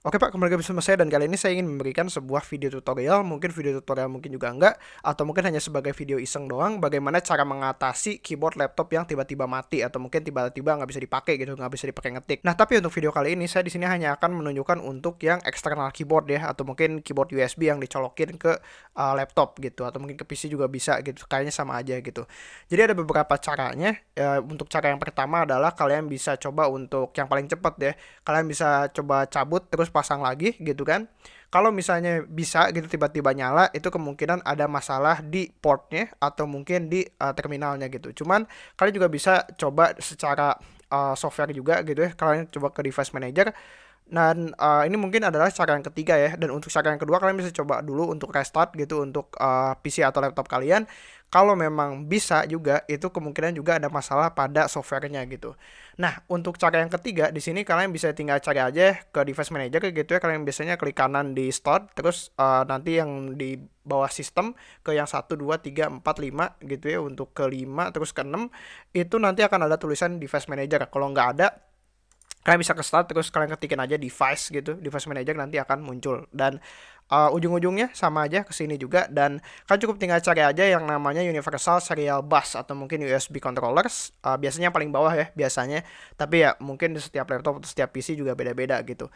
Oke Pak, kembali lagi bersama saya dan kali ini saya ingin memberikan sebuah video tutorial, mungkin video tutorial mungkin juga enggak, atau mungkin hanya sebagai video iseng doang, bagaimana cara mengatasi keyboard laptop yang tiba-tiba mati atau mungkin tiba-tiba nggak bisa dipakai gitu, nggak bisa dipakai ngetik. Nah tapi untuk video kali ini saya di sini hanya akan menunjukkan untuk yang eksternal keyboard ya, atau mungkin keyboard USB yang dicolokin ke uh, laptop gitu, atau mungkin ke PC juga bisa gitu, kayaknya sama aja gitu. Jadi ada beberapa caranya. Ya, untuk cara yang pertama adalah kalian bisa coba untuk yang paling cepat ya, kalian bisa coba cabut terus pasang lagi gitu kan. Kalau misalnya bisa gitu tiba-tiba nyala itu kemungkinan ada masalah di portnya atau mungkin di uh, terminalnya gitu. Cuman kalian juga bisa coba secara uh, software juga gitu ya. Kalian coba ke device manager dan uh, ini mungkin adalah cara yang ketiga ya. Dan untuk cara yang kedua kalian bisa coba dulu untuk restart gitu untuk uh, PC atau laptop kalian. Kalau memang bisa juga itu kemungkinan juga ada masalah pada softwarenya gitu. Nah, untuk cara yang ketiga di sini kalian bisa tinggal cari aja ke device manager gitu ya. Kalian biasanya klik kanan di start terus uh, nanti yang di bawah sistem ke yang 1 2 3 4 5 gitu ya untuk ke 5 terus ke 6 itu nanti akan ada tulisan device manager. Kalau nggak ada kalian bisa ke start terus kalian ketikin aja device gitu device manager nanti akan muncul. Dan uh, ujung-ujungnya sama aja ke sini juga. Dan kalian cukup tinggal cari aja yang namanya universal serial bus atau mungkin USB controllers. Uh, biasanya paling bawah ya biasanya. Tapi ya mungkin di setiap laptop atau setiap PC juga beda-beda gitu.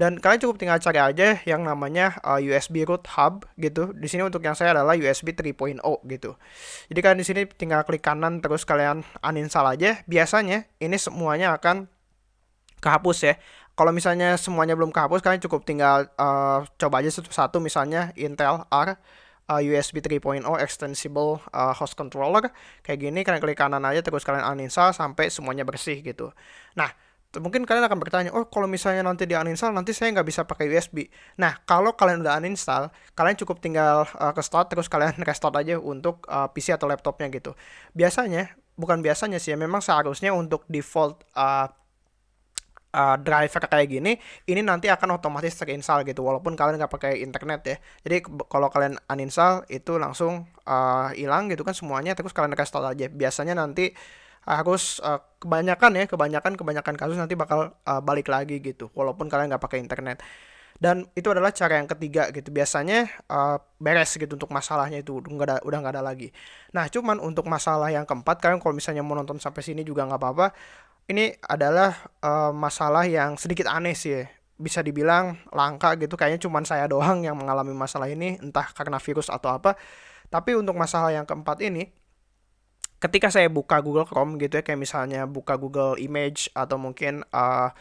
Dan kalian cukup tinggal cari aja yang namanya uh, USB root hub gitu. Di sini untuk yang saya adalah USB 3.0 gitu. Jadi kalian di sini tinggal klik kanan terus kalian uninstall aja. Biasanya ini semuanya akan kehapus ya. Kalau misalnya semuanya belum kehapus, kalian cukup tinggal uh, coba aja satu-satu misalnya Intel R uh, USB 3.0 extensible uh, host controller kayak gini kalian klik kanan aja terus kalian uninstall sampai semuanya bersih gitu. Nah, mungkin kalian akan bertanya, oh kalau misalnya nanti di uninstall nanti saya nggak bisa pakai USB. Nah, kalau kalian udah uninstall, kalian cukup tinggal uh, ke start terus kalian restart aja untuk uh, PC atau laptopnya gitu. Biasanya, bukan biasanya sih, ya, memang seharusnya untuk default uh, uh, driver kayak gini ini nanti akan otomatis terinstall gitu walaupun kalian nggak pakai internet ya. Jadi kalau kalian uninstall itu langsung uh, hilang gitu kan semuanya terus kalian restore aja. Biasanya nanti harus uh, kebanyakan ya kebanyakan kebanyakan kasus nanti bakal uh, balik lagi gitu walaupun kalian nggak pakai internet. Dan itu adalah cara yang ketiga gitu biasanya uh, beres gitu untuk masalahnya itu udah ada udah nggak ada lagi. Nah cuman untuk masalah yang keempat kalian kalau misalnya mau nonton sampai sini juga nggak apa-apa ini adalah uh, masalah yang sedikit aneh sih ya. Bisa dibilang langka gitu, kayaknya cuma saya doang yang mengalami masalah ini, entah karena virus atau apa. Tapi untuk masalah yang keempat ini, ketika saya buka Google Chrome gitu ya, kayak misalnya buka Google Image atau mungkin uh,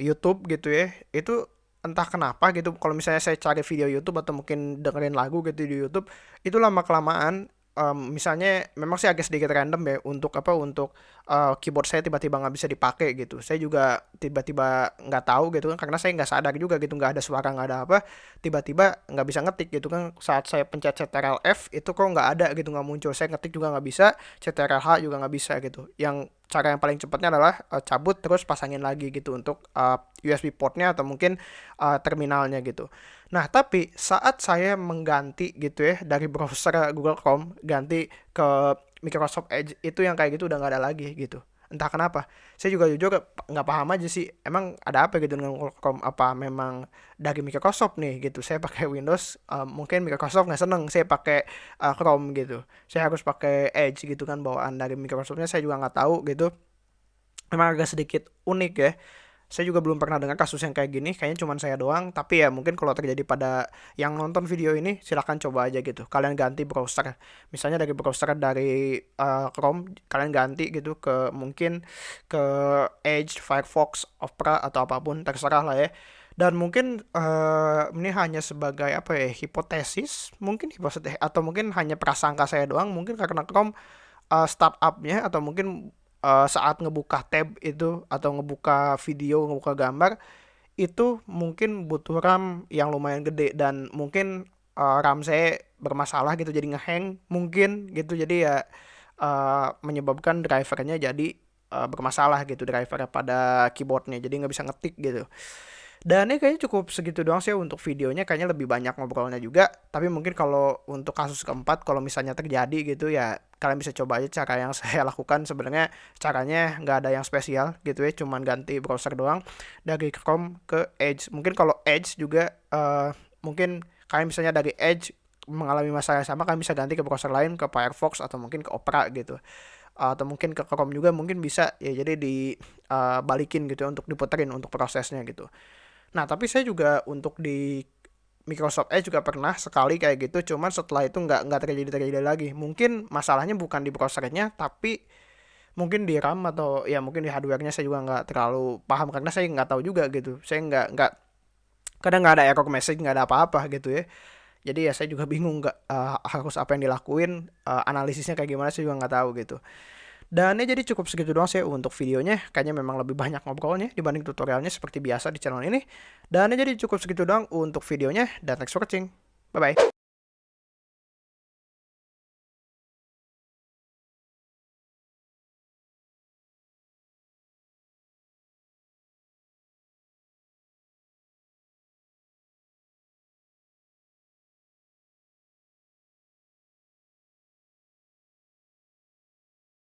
YouTube gitu ya, itu entah kenapa gitu kalau misalnya saya cari video YouTube atau mungkin dengerin lagu gitu di YouTube itu lama kelamaan um, misalnya memang sih agak sedikit random ya untuk apa untuk uh, keyboard saya tiba-tiba nggak bisa dipakai gitu. Saya juga tiba-tiba nggak tahu gitu kan karena saya nggak sadar juga gitu nggak ada suara nggak ada apa tiba-tiba nggak bisa ngetik gitu kan. Saat saya pencet Ctrl F itu kok nggak ada gitu nggak muncul. Saya ngetik juga nggak bisa Ctrl H juga nggak bisa gitu. Yang cara yang paling cepatnya adalah uh, cabut terus pasangin lagi gitu untuk uh, USB portnya atau mungkin uh, terminalnya gitu. Nah tapi saat saya mengganti gitu ya dari browser Google Chrome ganti ke Microsoft Edge itu yang kayak gitu udah nggak ada lagi gitu entah kenapa. Saya juga jujur nggak paham aja sih emang ada apa gitu dengan Chrome apa memang dari Microsoft nih gitu. Saya pakai Windows uh, mungkin Microsoft nggak seneng saya pakai uh, Chrome gitu. Saya harus pakai Edge gitu kan bawaan dari Microsoftnya saya juga nggak tahu gitu. Memang agak sedikit unik ya saya juga belum pernah dengar kasus yang kayak gini kayaknya cuma saya doang. Tapi ya mungkin kalau terjadi pada yang nonton video ini silahkan coba aja gitu. Kalian ganti browser. Misalnya dari browser dari uh, Chrome kalian ganti gitu ke mungkin ke Edge, Firefox, Opera atau apa pun terserah lah ya. Dan mungkin uh, ini hanya sebagai apa ya hipotesis mungkin hipotesis atau mungkin hanya prasangka saya doang. Mungkin karena Chrome uh, startupnya atau mungkin uh, saat ngebuka tab itu atau ngebuka video, ngebuka gambar itu mungkin butuh RAM yang lumayan gede dan mungkin uh, RAM saya bermasalah gitu jadi ngehang mungkin gitu. Jadi ya uh, menyebabkan drivernya jadi uh, bermasalah gitu driver pada keyboardnya jadi nggak bisa ngetik gitu Dan ini kayaknya cukup segitu doang sih untuk videonya. Kayaknya lebih banyak ngobrolnya juga. Tapi mungkin kalau untuk kasus keempat kalau misalnya terjadi gitu ya kalian bisa coba aja cara yang saya lakukan. Sebenarnya caranya nggak ada yang spesial gitu ya. Cuman ganti browser doang. Dari Chrome ke Edge. Mungkin kalau Edge juga uh, mungkin kalian misalnya dari Edge mengalami masalah yang sama kalian bisa ganti ke browser lain ke Firefox atau mungkin ke Opera gitu. Atau mungkin ke Chrome juga mungkin bisa. Ya jadi dibalikin uh, gitu ya, untuk diputerin untuk prosesnya gitu Nah, tapi saya juga untuk di Microsoft Edge juga pernah sekali kayak gitu, cuman setelah itu nggak nggak terjadi terjadi lagi. Mungkin masalahnya bukan di browsernya, tapi mungkin di RAM atau ya mungkin di hardwarenya saya juga nggak terlalu paham karena saya nggak tahu juga gitu. Saya nggak nggak kadang nggak ada error message nggak ada apa-apa gitu ya. Jadi ya saya juga bingung nggak uh, harus apa yang dilakuin, uh, analisisnya kayak gimana saya juga nggak tahu gitu. Dan ya jadi cukup segitu doang sih untuk videonya. Kayaknya memang lebih banyak ngobrolnya dibanding tutorialnya seperti biasa di channel ini. Dan ya jadi cukup segitu doang untuk videonya. Dan thanks for watching. Bye-bye.